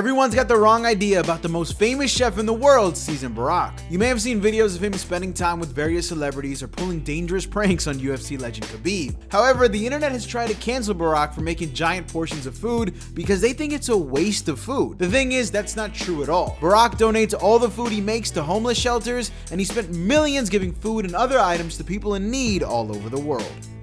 Everyone's got the wrong idea about the most famous chef in the world, CZN Burak. You may have seen videos of him spending time with various celebrities or pulling dangerous pranks on UFC legend Khabib. However, the internet has tried to cancel Burak for making giant portions of food because they think it's a waste of food. The thing is, that's not true at all. Burak donates all the food he makes to homeless shelters, and he spent millions giving food and other items to people in need all over the world.